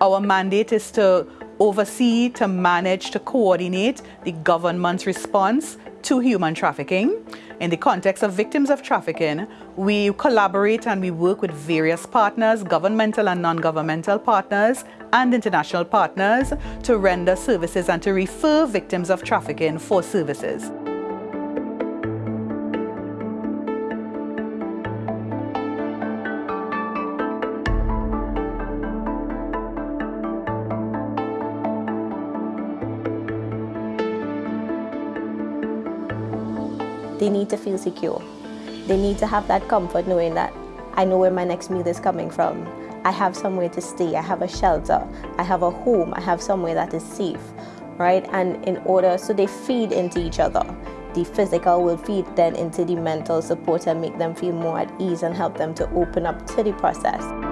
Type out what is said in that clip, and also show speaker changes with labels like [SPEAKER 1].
[SPEAKER 1] Our mandate is to oversee, to manage, to coordinate the government's response to human trafficking. In the context of victims of trafficking, we collaborate and we work with various partners, governmental and non-governmental partners, and international partners to render services and to refer victims of trafficking for services.
[SPEAKER 2] They need to feel secure. They need to have that comfort knowing that I know where my next meal is coming from. I have somewhere to stay, I have a shelter, I have a home, I have somewhere that is safe, right? And in order, so they feed into each other. The physical will feed then into the mental support and make them feel more at ease and help them to open up to the process.